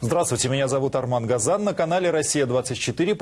Здравствуйте, меня зовут Арман Газан. На канале «Россия-24»